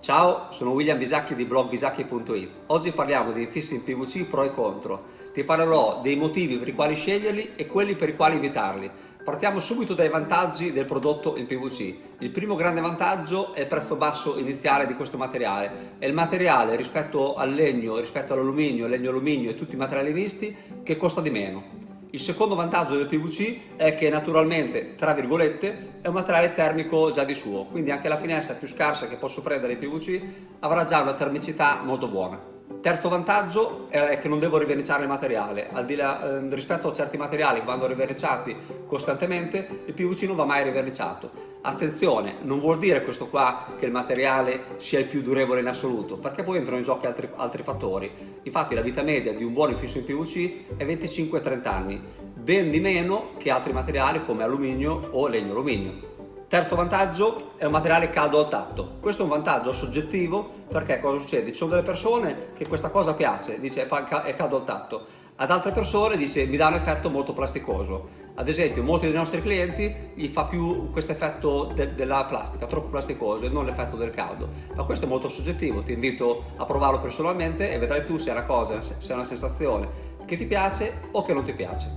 Ciao, sono William Bisacchi di blog bisacchi.it. Oggi parliamo di infissi in PVC pro e contro. Ti parlerò dei motivi per i quali sceglierli e quelli per i quali evitarli. Partiamo subito dai vantaggi del prodotto in PVC. Il primo grande vantaggio è il prezzo basso iniziale di questo materiale. È il materiale rispetto al legno, rispetto all'alluminio, legno-alluminio e tutti i materiali misti che costa di meno. Il secondo vantaggio del PVC è che naturalmente, tra virgolette, è un materiale termico già di suo, quindi anche la finestra più scarsa che posso prendere in PVC avrà già una termicità molto buona. Terzo vantaggio è che non devo riverniciare il materiale, al di là, eh, rispetto a certi materiali che vanno riverniciati costantemente, il PVC non va mai riverniciato. Attenzione, non vuol dire questo qua che il materiale sia il più durevole in assoluto, perché poi entrano in gioco altri, altri fattori. Infatti la vita media di un buon infisso in PVC è 25-30 anni, ben di meno che altri materiali come alluminio o legno alluminio. Terzo vantaggio è un materiale caldo al tatto. Questo è un vantaggio soggettivo perché cosa succede? Ci sono delle persone che questa cosa piace, dice è caldo al tatto. Ad altre persone dice mi dà un effetto molto plasticoso. Ad esempio molti dei nostri clienti gli fa più questo effetto de della plastica, troppo plasticoso e non l'effetto del caldo. Ma questo è molto soggettivo, ti invito a provarlo personalmente e vedrai tu se è una cosa, se è una sensazione che ti piace o che non ti piace.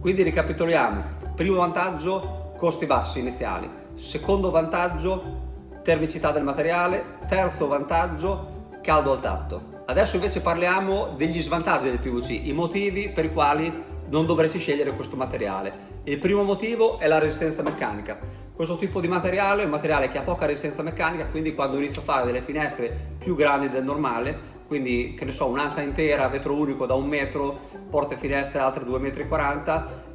Quindi ricapitoliamo. Primo vantaggio, costi bassi iniziali Secondo vantaggio, termicità del materiale. Terzo vantaggio, caldo al tatto. Adesso invece parliamo degli svantaggi del PVC, i motivi per i quali non dovresti scegliere questo materiale. Il primo motivo è la resistenza meccanica. Questo tipo di materiale è un materiale che ha poca resistenza meccanica, quindi quando inizio a fare delle finestre più grandi del normale, quindi che ne so, un'anta intera, vetro unico da un metro, porte finestre altre 2,40 metri,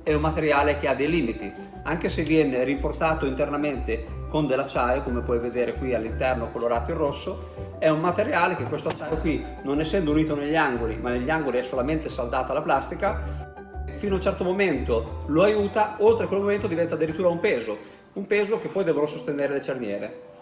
è un materiale che ha dei limiti. Anche se viene rinforzato internamente con dell'acciaio, come puoi vedere qui all'interno colorato in rosso, è un materiale che questo acciaio qui, non essendo unito negli angoli, ma negli angoli è solamente saldata la plastica, fino a un certo momento lo aiuta, oltre a quel momento diventa addirittura un peso, un peso che poi devono sostenere le cerniere.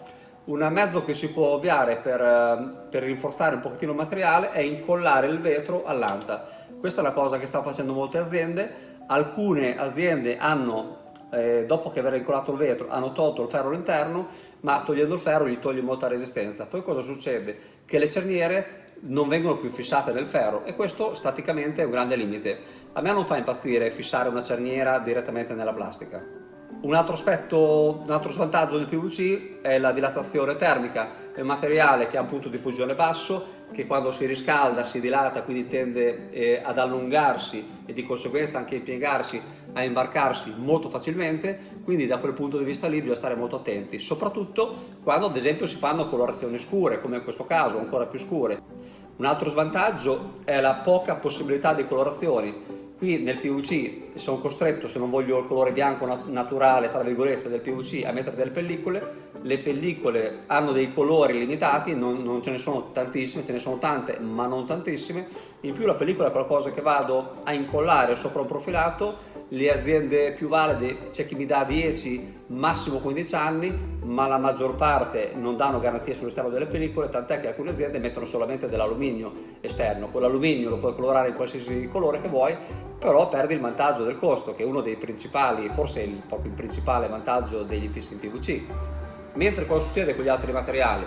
Un mezzo che si può ovviare per, eh, per rinforzare un pochettino il materiale è incollare il vetro all'anta. Questa è la cosa che stanno facendo molte aziende. Alcune aziende hanno eh, dopo che aver incollato il vetro hanno tolto il ferro all'interno ma togliendo il ferro gli toglie molta resistenza poi cosa succede? che le cerniere non vengono più fissate nel ferro e questo staticamente è un grande limite a me non fa impazzire fissare una cerniera direttamente nella plastica un altro aspetto, un altro svantaggio del PVC è la dilatazione termica, è un materiale che ha un punto di fusione basso, che quando si riscalda si dilata, quindi tende eh, ad allungarsi e di conseguenza anche impiegarsi a imbarcarsi molto facilmente, quindi da quel punto di vista lì bisogna stare molto attenti, soprattutto quando ad esempio si fanno colorazioni scure, come in questo caso, ancora più scure. Un altro svantaggio è la poca possibilità di colorazioni, Qui nel PVC sono costretto, se non voglio il colore bianco naturale, tra virgolette, del PVC, a mettere delle pellicole. Le pellicole hanno dei colori limitati, non, non, ce ne sono tantissime, ce ne sono tante, ma non tantissime. In più la pellicola è qualcosa che vado a incollare sopra un profilato. Le aziende più valide c'è chi mi dà 10, massimo 15 anni, ma la maggior parte non danno garanzie sull'esterno delle pellicole, tant'è che alcune aziende mettono solamente dell'alluminio esterno. Quell'alluminio lo puoi colorare in qualsiasi colore che vuoi, però perdi il vantaggio del costo, che è uno dei principali, forse il, proprio il principale vantaggio degli infissi in PVC. Mentre cosa succede con gli altri materiali?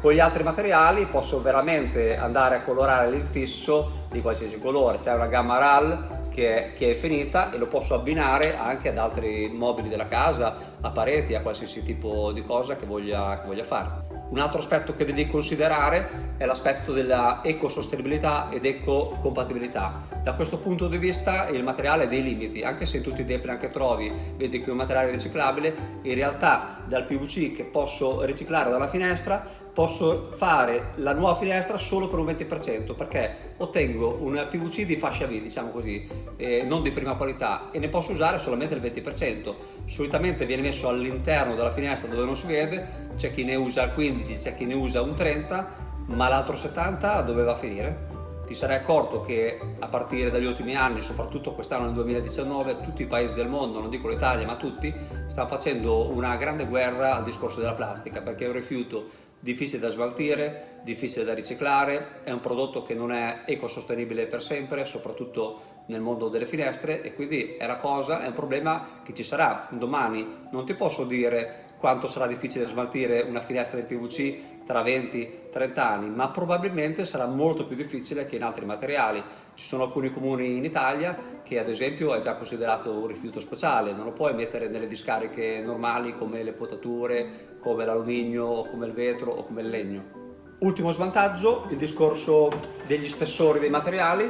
Con gli altri materiali posso veramente andare a colorare l'infisso di qualsiasi colore, c'è una gamma RAL che è, che è, finita e lo posso abbinare anche ad altri mobili della casa, a pareti, a qualsiasi tipo di cosa che voglia, che voglia fare. Un altro aspetto che devi considerare è l'aspetto della ecosostenibilità ed ecocompatibilità. Da questo punto di vista il materiale ha dei limiti, anche se in tutti i depri anche trovi, vedi che è un materiale riciclabile, in realtà dal PVC che posso riciclare dalla finestra posso fare la nuova finestra solo per un 20% perché ottengo un PVC di fascia V, diciamo così, eh, non di prima qualità e ne posso usare solamente il 20%. Solitamente viene messo all'interno della finestra dove non si vede, c'è chi ne usa il 15, c'è chi ne usa un 30, ma l'altro 70 dove va a finire? Ti sarai accorto che a partire dagli ultimi anni, soprattutto quest'anno nel 2019, tutti i paesi del mondo, non dico l'Italia ma tutti, stanno facendo una grande guerra al discorso della plastica perché è un rifiuto difficile da smaltire, difficile da riciclare, è un prodotto che non è ecosostenibile per sempre, soprattutto nel mondo delle finestre e quindi è una cosa, è un problema che ci sarà domani. Non ti posso dire quanto sarà difficile smaltire una finestra di PVC tra 20-30 anni, ma probabilmente sarà molto più difficile che in altri materiali. Ci sono alcuni comuni in Italia che ad esempio è già considerato un rifiuto speciale, non lo puoi mettere nelle discariche normali come le potature, come l'alluminio, come il vetro o come il legno. Ultimo svantaggio, il discorso degli spessori dei materiali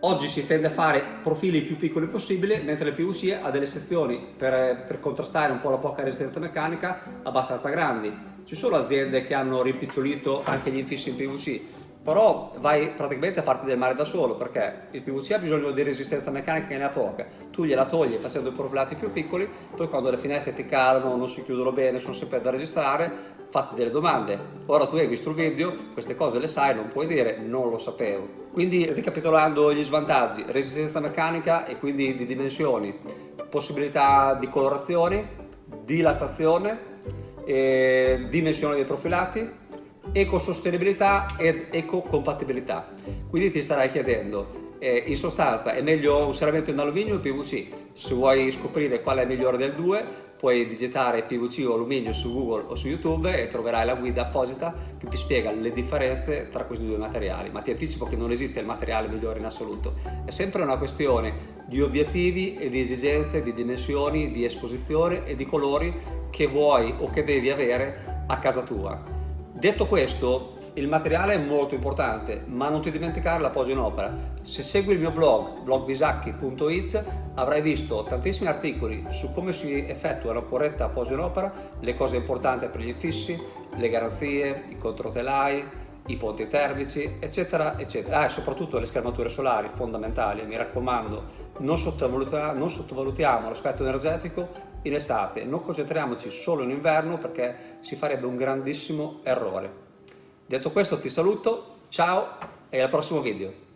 Oggi si tende a fare profili più piccoli possibile, mentre il PVC ha delle sezioni per, per, contrastare un po' la poca resistenza meccanica abbastanza grandi. Ci sono aziende che hanno rimpicciolito anche gli infissi in PVC, però vai praticamente a farti del male da solo perché il PVC ha bisogno di resistenza meccanica che ne ha poca, tu gliela togli facendo i profilati più piccoli, poi quando le finestre ti calano, non si chiudono bene, sono sempre da registrare, fatti delle domande. Ora tu hai visto il video, queste cose le sai, non puoi dire non lo sapevo. Quindi ricapitolando gli svantaggi, resistenza meccanica e quindi di dimensioni, possibilità di colorazioni, dilatazione, eh, dimensione dei profilati, ecosostenibilità ed ecocompatibilità. Quindi ti starai chiedendo, eh, in sostanza è meglio un serramento in alluminio o PVC? Se vuoi scoprire qual è migliore del due, puoi digitare PVC o alluminio su Google o su YouTube e troverai la guida apposita che ti spiega le differenze tra questi due materiali, ma ti anticipo che non esiste il materiale migliore in assoluto, è sempre una questione di obiettivi e di esigenze, di dimensioni, di esposizione e di colori che vuoi o che devi avere a casa tua. Detto questo, il materiale è molto importante, ma non ti dimenticare la posa in opera. Se segui il mio blog, blogbisacchi.it, avrai visto tantissimi articoli su come si effettua una corretta posa in opera, le cose importanti per gli infissi, le garanzie, i controtelai, i ponti termici, eccetera, eccetera. Ah, e soprattutto le schermature solari, fondamentali. Mi raccomando, non, sottovalutiamo, non sottovalutiamo l'aspetto energetico in estate, non concentriamoci solo in inverno perché si farebbe un grandissimo errore. Detto questo ti saluto, ciao e al prossimo video.